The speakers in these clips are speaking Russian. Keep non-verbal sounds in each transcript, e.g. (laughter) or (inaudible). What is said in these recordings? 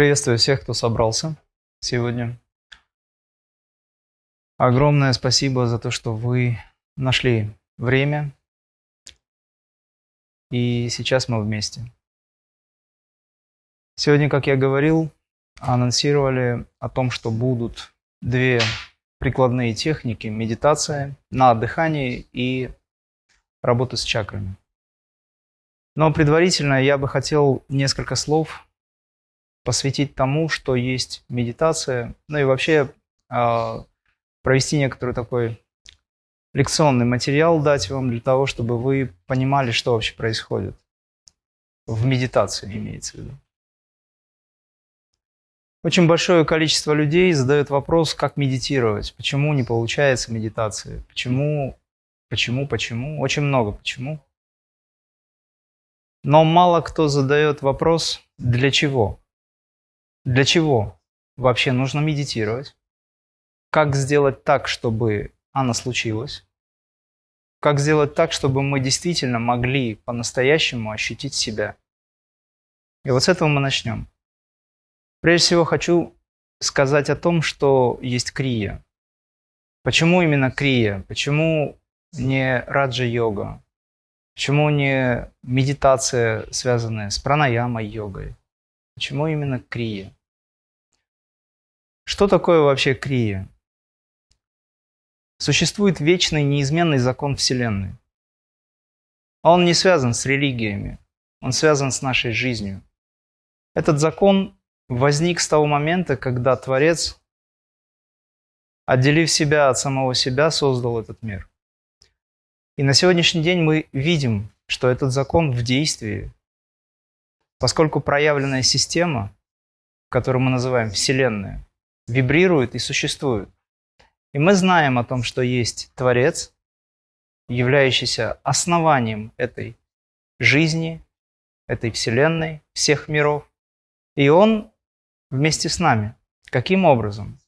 Приветствую всех, кто собрался сегодня. Огромное спасибо за то, что вы нашли время. И сейчас мы вместе. Сегодня, как я говорил, анонсировали о том, что будут две прикладные техники медитация на дыхании и работа с чакрами. Но предварительно я бы хотел несколько слов посвятить тому, что есть медитация, ну и вообще э, провести некоторый такой лекционный материал, дать вам для того, чтобы вы понимали, что вообще происходит. В медитации имеется в виду. Очень большое количество людей задает вопрос, как медитировать, почему не получается медитация, почему, почему, почему, очень много почему. Но мало кто задает вопрос, для чего. Для чего вообще нужно медитировать? Как сделать так, чтобы она случилась? Как сделать так, чтобы мы действительно могли по-настоящему ощутить себя? И вот с этого мы начнем. Прежде всего хочу сказать о том, что есть крия. Почему именно крия? Почему не раджа-йога? Почему не медитация, связанная с пранаямой йогой? Почему именно крия? Что такое вообще крия? Существует вечный неизменный закон Вселенной. Он не связан с религиями, он связан с нашей жизнью. Этот закон возник с того момента, когда Творец, отделив себя от самого себя, создал этот мир. И на сегодняшний день мы видим, что этот закон в действии, Поскольку проявленная система, которую мы называем Вселенная, вибрирует и существует. И мы знаем о том, что есть Творец, являющийся основанием этой жизни, этой Вселенной, всех миров. И Он вместе с нами. Каким образом?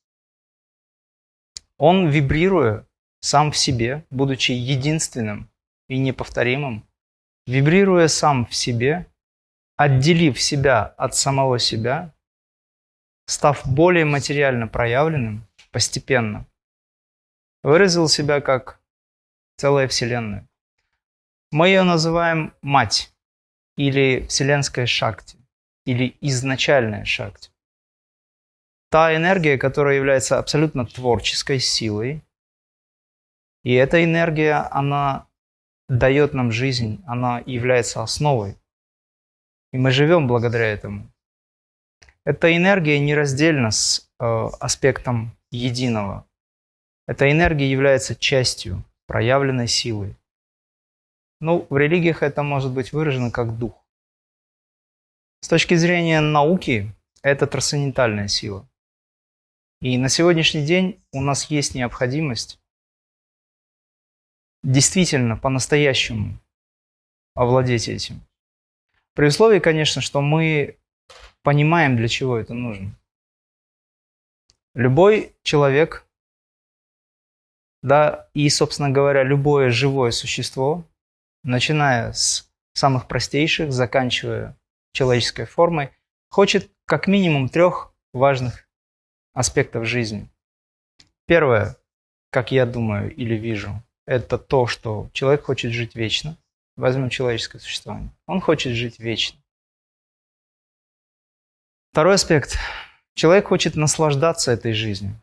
Он, вибрируя сам в себе, будучи единственным и неповторимым, вибрируя сам в себе, отделив себя от самого себя, став более материально проявленным постепенно, выразил себя как целая Вселенная. Мы ее называем Мать или Вселенская Шакти или изначальная Шакти. Та энергия, которая является абсолютно творческой силой, и эта энергия, она дает нам жизнь, она является основой и мы живем благодаря этому. Эта энергия нераздельна с э, аспектом единого. Эта энергия является частью проявленной силы. Ну, в религиях это может быть выражено как дух. С точки зрения науки, это трансцендентальная сила. И на сегодняшний день у нас есть необходимость действительно по-настоящему овладеть этим. При условии, конечно, что мы понимаем, для чего это нужно. Любой человек, да, и, собственно говоря, любое живое существо, начиная с самых простейших, заканчивая человеческой формой, хочет как минимум трех важных аспектов жизни. Первое, как я думаю или вижу, это то, что человек хочет жить вечно. Возьмем человеческое существование. Он хочет жить вечно. Второй аспект. Человек хочет наслаждаться этой жизнью.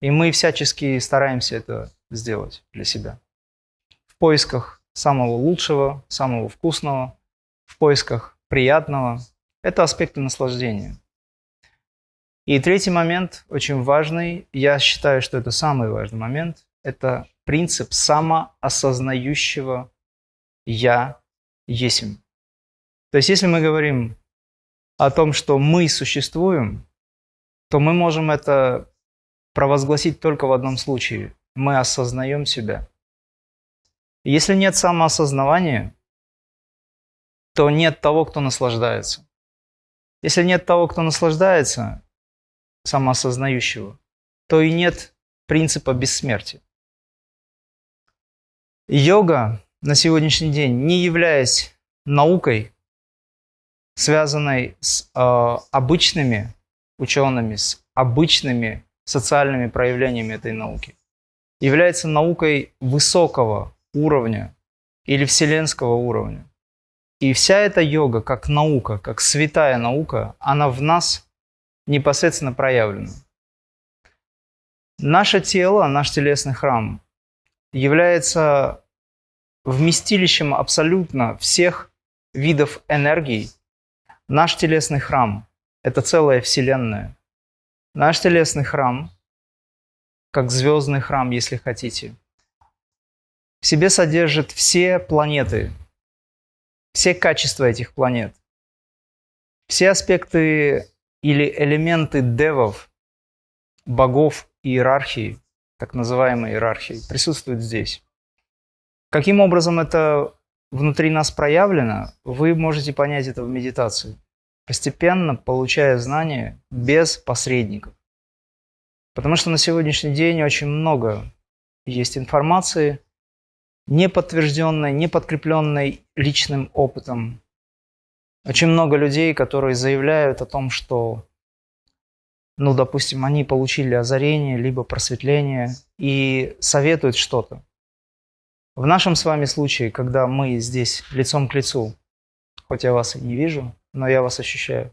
И мы всячески стараемся это сделать для себя. В поисках самого лучшего, самого вкусного, в поисках приятного. Это аспекты наслаждения. И третий момент, очень важный, я считаю, что это самый важный момент, это принцип самоосознающего «Я есим». То есть, если мы говорим о том, что мы существуем, то мы можем это провозгласить только в одном случае. Мы осознаем себя. Если нет самоосознавания, то нет того, кто наслаждается. Если нет того, кто наслаждается, самоосознающего, то и нет принципа бессмертия. Йога на сегодняшний день, не являясь наукой, связанной с э, обычными учеными, с обычными социальными проявлениями этой науки, является наукой высокого уровня или вселенского уровня. И вся эта йога, как наука, как святая наука, она в нас непосредственно проявлена. Наше тело, наш телесный храм является вместилищем абсолютно всех видов энергий. Наш телесный храм – это целая вселенная. Наш телесный храм, как звездный храм, если хотите, в себе содержит все планеты, все качества этих планет, все аспекты или элементы девов, богов иерархии, так называемой иерархии, присутствуют здесь. Каким образом это внутри нас проявлено, вы можете понять это в медитации, постепенно получая знания без посредников. Потому что на сегодняшний день очень много есть информации, не подтвержденной, не подкрепленной личным опытом. Очень много людей, которые заявляют о том, что, ну, допустим, они получили озарение, либо просветление и советуют что-то. В нашем с вами случае, когда мы здесь лицом к лицу, хоть я вас и не вижу, но я вас ощущаю,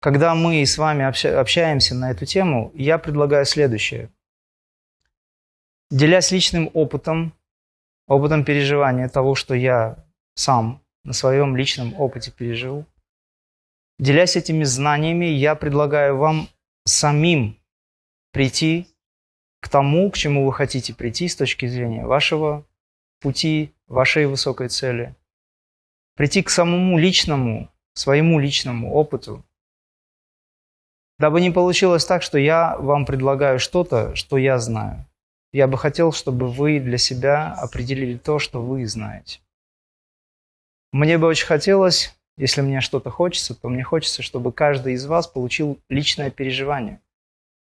когда мы с вами общаемся на эту тему, я предлагаю следующее. Делясь личным опытом, опытом переживания того, что я сам на своем личном опыте пережил, делясь этими знаниями, я предлагаю вам самим прийти к тому, к чему вы хотите прийти с точки зрения вашего пути вашей высокой цели. Прийти к самому личному, своему личному опыту. Дабы не получилось так, что я вам предлагаю что-то, что я знаю. Я бы хотел, чтобы вы для себя определили то, что вы знаете. Мне бы очень хотелось, если мне что-то хочется, то мне хочется, чтобы каждый из вас получил личное переживание,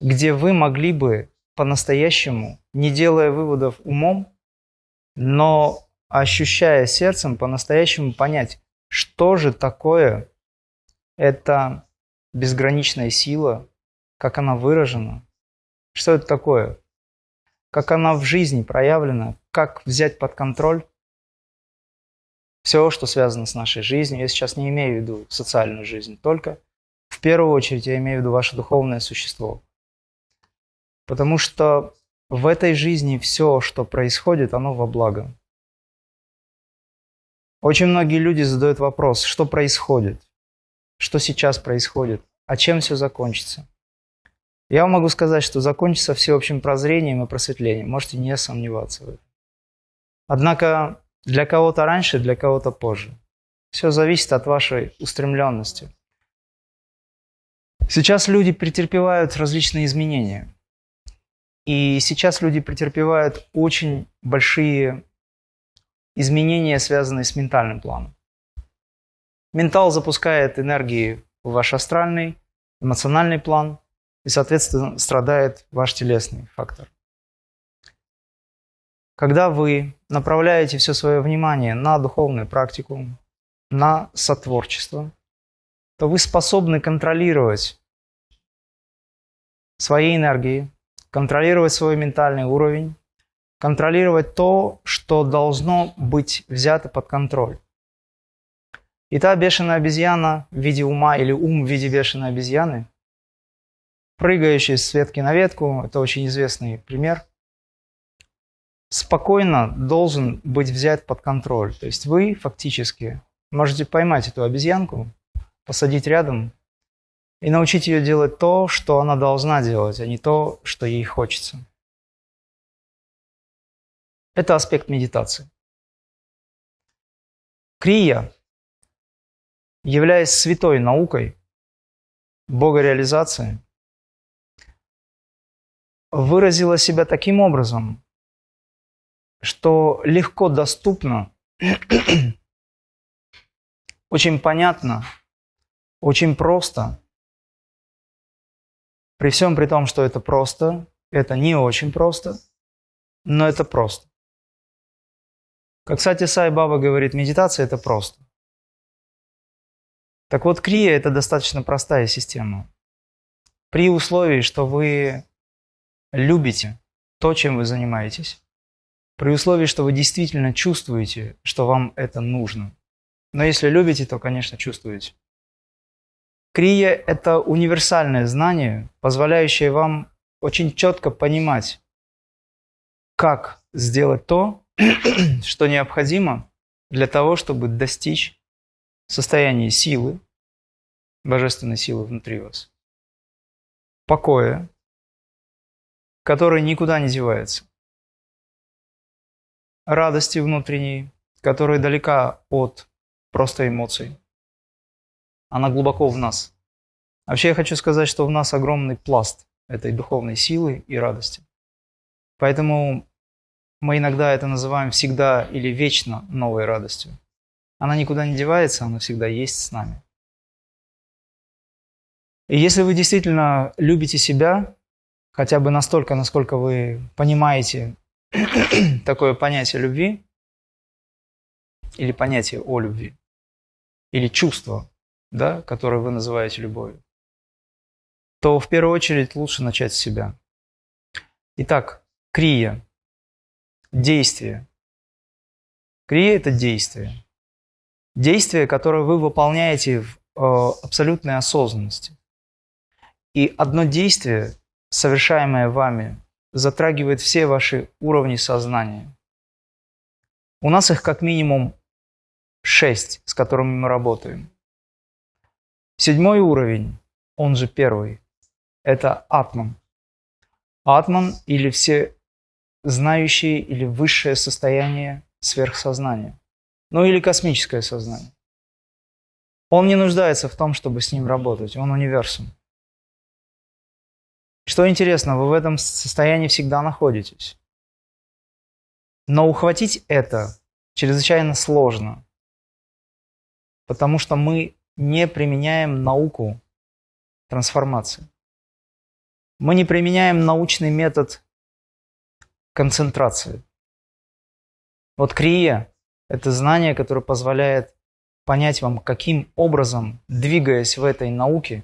где вы могли бы по-настоящему, не делая выводов умом, но ощущая сердцем по-настоящему понять, что же такое эта безграничная сила, как она выражена, что это такое, как она в жизни проявлена, как взять под контроль все, что связано с нашей жизнью. Я сейчас не имею в виду социальную жизнь, только в первую очередь я имею в виду ваше духовное существо. Потому что в этой жизни все, что происходит, оно во благо. Очень многие люди задают вопрос, что происходит, что сейчас происходит, а чем все закончится. Я вам могу сказать, что закончится всеобщим прозрением и просветлением, можете не сомневаться в этом. Однако для кого-то раньше, для кого-то позже. Все зависит от вашей устремленности. Сейчас люди претерпевают различные изменения – и сейчас люди претерпевают очень большие изменения, связанные с ментальным планом. Ментал запускает энергии в ваш астральный, эмоциональный план, и, соответственно, страдает ваш телесный фактор. Когда вы направляете все свое внимание на духовную практику, на сотворчество, то вы способны контролировать свои энергии, контролировать свой ментальный уровень, контролировать то, что должно быть взято под контроль. И та бешеная обезьяна в виде ума или ум в виде бешеной обезьяны, прыгающий с ветки на ветку, это очень известный пример, спокойно должен быть взят под контроль. То есть вы фактически можете поймать эту обезьянку, посадить рядом и научить ее делать то, что она должна делать, а не то, что ей хочется. Это аспект медитации. Крия, являясь святой наукой богореализации, выразила себя таким образом, что легко доступно, (clears throat) очень понятно, очень просто при всем при том, что это просто, это не очень просто, но это просто. Как, кстати, Сай Баба говорит, медитация – это просто. Так вот, крия – это достаточно простая система. При условии, что вы любите то, чем вы занимаетесь, при условии, что вы действительно чувствуете, что вам это нужно. Но если любите, то, конечно, чувствуете. Крия – это универсальное знание, позволяющее вам очень четко понимать, как сделать то, (clears throat) что необходимо для того, чтобы достичь состояния силы, божественной силы внутри вас, покоя, который никуда не девается, радости внутренней, которая далека от просто эмоций. Она глубоко в нас. Вообще я хочу сказать, что в нас огромный пласт этой духовной силы и радости. Поэтому мы иногда это называем всегда или вечно новой радостью. Она никуда не девается, она всегда есть с нами. И если вы действительно любите себя, хотя бы настолько, насколько вы понимаете (clears throat) такое понятие любви, или понятие о любви, или чувство, да, которое вы называете любовью, то в первую очередь лучше начать с себя. Итак, крия – действие. Крия – это действие. Действие, которое вы выполняете в э, абсолютной осознанности. И одно действие, совершаемое вами, затрагивает все ваши уровни сознания. У нас их как минимум шесть, с которыми мы работаем. Седьмой уровень, он же первый, это атман. Атман или все знающие или высшее состояние сверхсознания. Ну или космическое сознание. Он не нуждается в том, чтобы с ним работать, он универсум. Что интересно, вы в этом состоянии всегда находитесь. Но ухватить это чрезвычайно сложно, потому что мы не применяем науку трансформации. Мы не применяем научный метод концентрации. Вот крия – это знание, которое позволяет понять вам, каким образом, двигаясь в этой науке,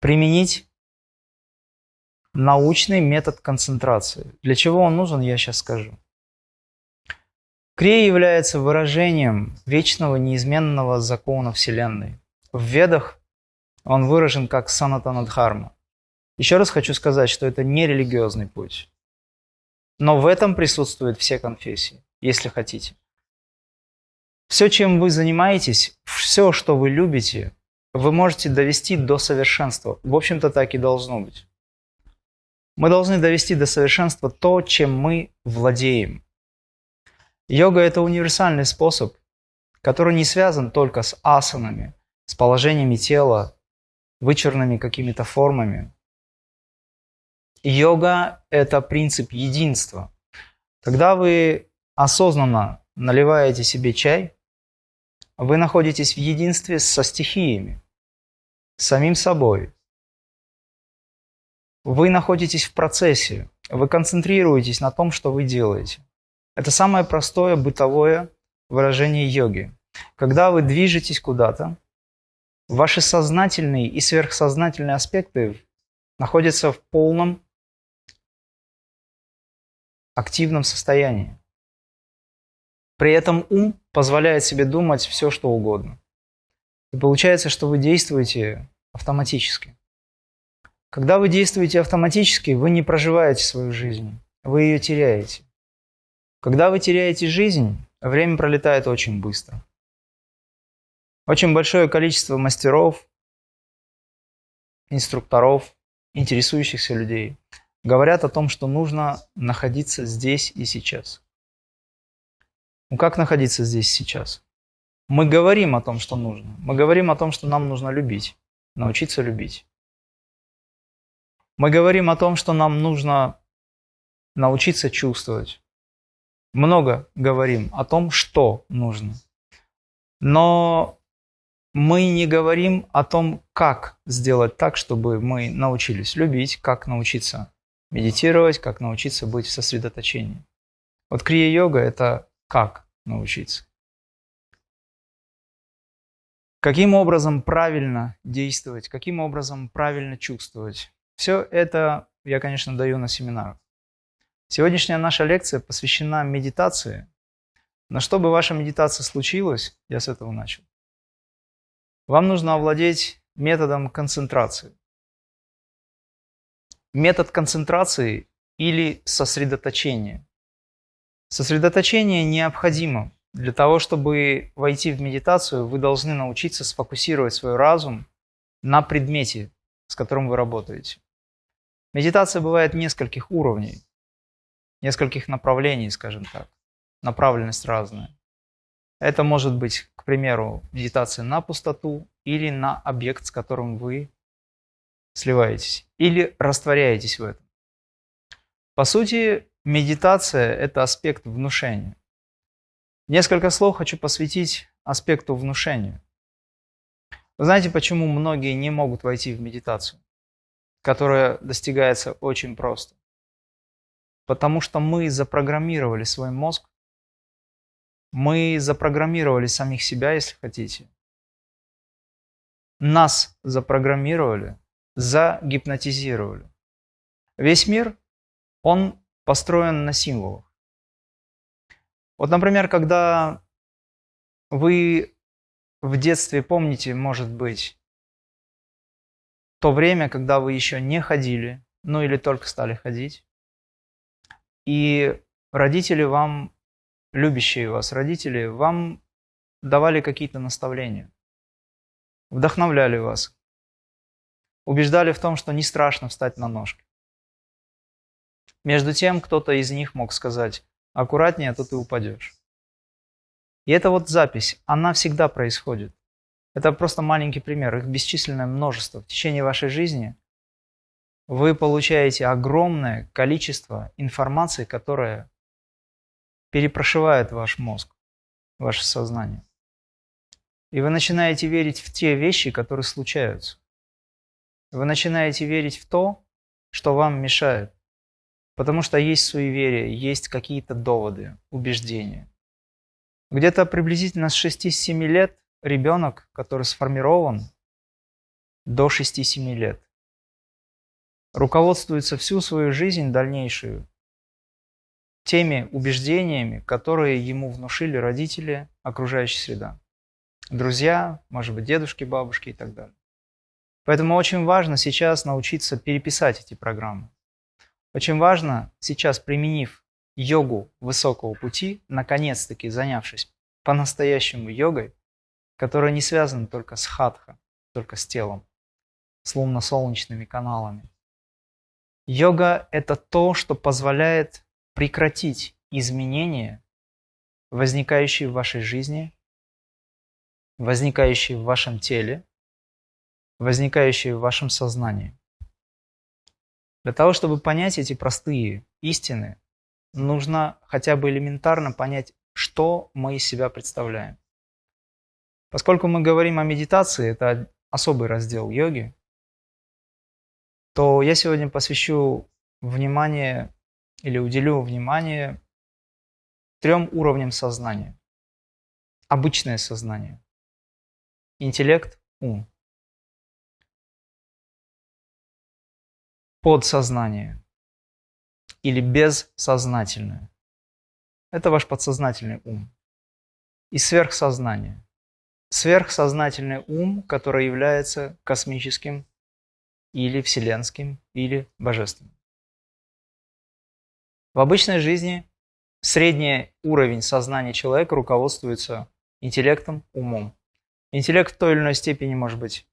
применить научный метод концентрации. Для чего он нужен, я сейчас скажу. Крия является выражением вечного неизменного закона Вселенной. В Ведах он выражен как санатанадхарма. Еще раз хочу сказать, что это не религиозный путь. Но в этом присутствуют все конфессии, если хотите. Все, чем вы занимаетесь, все, что вы любите, вы можете довести до совершенства. В общем-то, так и должно быть. Мы должны довести до совершенства то, чем мы владеем. Йога – это универсальный способ, который не связан только с асанами, с положениями тела, вычурными какими-то формами. Йога – это принцип единства. Когда вы осознанно наливаете себе чай, вы находитесь в единстве со стихиями, с самим собой, вы находитесь в процессе, вы концентрируетесь на том, что вы делаете. Это самое простое бытовое выражение йоги. Когда вы движетесь куда-то, ваши сознательные и сверхсознательные аспекты находятся в полном активном состоянии. При этом ум позволяет себе думать все, что угодно. И получается, что вы действуете автоматически. Когда вы действуете автоматически, вы не проживаете свою жизнь, вы ее теряете. Когда вы теряете жизнь, время пролетает очень быстро. Очень большое количество мастеров, инструкторов, интересующихся людей говорят о том, что нужно находиться здесь и сейчас. Ну как находиться здесь и сейчас? Мы говорим о том, что нужно. Мы говорим о том, что нам нужно любить, научиться любить. Мы говорим о том, что нам нужно научиться чувствовать. Много говорим о том, что нужно. Но мы не говорим о том, как сделать так, чтобы мы научились любить, как научиться медитировать, как научиться быть в сосредоточении. Вот крия-йога – это как научиться. каким образом правильно действовать, каким образом правильно чувствовать. Все это я, конечно, даю на семинарах. Сегодняшняя наша лекция посвящена медитации. Но чтобы ваша медитация случилась, я с этого начал. Вам нужно овладеть методом концентрации. Метод концентрации или сосредоточения. Сосредоточение необходимо для того, чтобы войти в медитацию, вы должны научиться сфокусировать свой разум на предмете, с которым вы работаете. Медитация бывает нескольких уровней, нескольких направлений, скажем так. Направленность разная. Это может быть, к примеру, медитация на пустоту или на объект, с которым вы сливаетесь, или растворяетесь в этом. По сути, медитация – это аспект внушения. Несколько слов хочу посвятить аспекту внушения. Вы знаете, почему многие не могут войти в медитацию, которая достигается очень просто? Потому что мы запрограммировали свой мозг, мы запрограммировали самих себя, если хотите. Нас запрограммировали, загипнотизировали. Весь мир, он построен на символах. Вот, например, когда вы в детстве помните, может быть, то время, когда вы еще не ходили, ну или только стали ходить, и родители вам, любящие вас родители, вам давали какие-то наставления, вдохновляли вас, убеждали в том, что не страшно встать на ножки. Между тем, кто-то из них мог сказать, аккуратнее, а то ты упадешь. И эта вот запись, она всегда происходит. Это просто маленький пример, их бесчисленное множество. В течение вашей жизни вы получаете огромное количество информации, которая перепрошивает ваш мозг, ваше сознание. И вы начинаете верить в те вещи, которые случаются. Вы начинаете верить в то, что вам мешает. Потому что есть суеверие, есть какие-то доводы, убеждения. Где-то приблизительно с 6-7 лет ребенок, который сформирован до 6-7 лет, руководствуется всю свою жизнь дальнейшую теми убеждениями, которые ему внушили родители, окружающая среда. Друзья, может быть, дедушки, бабушки и так далее. Поэтому очень важно сейчас научиться переписать эти программы. Очень важно сейчас, применив йогу высокого пути, наконец-таки занявшись по-настоящему йогой, которая не связана только с хатха, только с телом, с лунно-солнечными каналами. Йога – это то, что позволяет прекратить изменения, возникающие в вашей жизни, возникающие в вашем теле, возникающие в вашем сознании. Для того, чтобы понять эти простые истины, нужно хотя бы элементарно понять, что мы из себя представляем. Поскольку мы говорим о медитации, это особый раздел йоги, то я сегодня посвящу внимание или уделю внимание трем уровням сознания. Обычное сознание, интеллект, ум. подсознание или бессознательное. Это ваш подсознательный ум. И сверхсознание. Сверхсознательный ум, который является космическим или вселенским или божественным. В обычной жизни средний уровень сознания человека руководствуется интеллектом, умом. Интеллект в той или иной степени может быть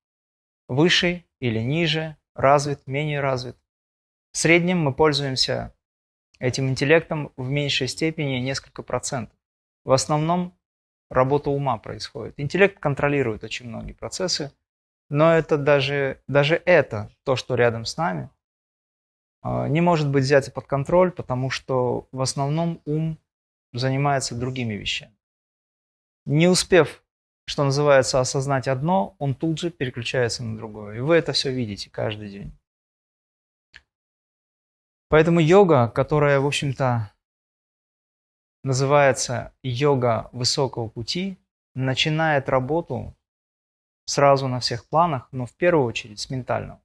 выше или ниже, развит, менее развит. В среднем мы пользуемся этим интеллектом в меньшей степени несколько процентов. В основном работа ума происходит. Интеллект контролирует очень многие процессы, но это даже, даже это, то, что рядом с нами, а, не может быть взято под контроль, потому что в основном ум занимается другими вещами. Не успев что называется, осознать одно, он тут же переключается на другое. И вы это все видите каждый день. Поэтому йога, которая, в общем-то, называется йога высокого пути, начинает работу сразу на всех планах, но в первую очередь с ментального.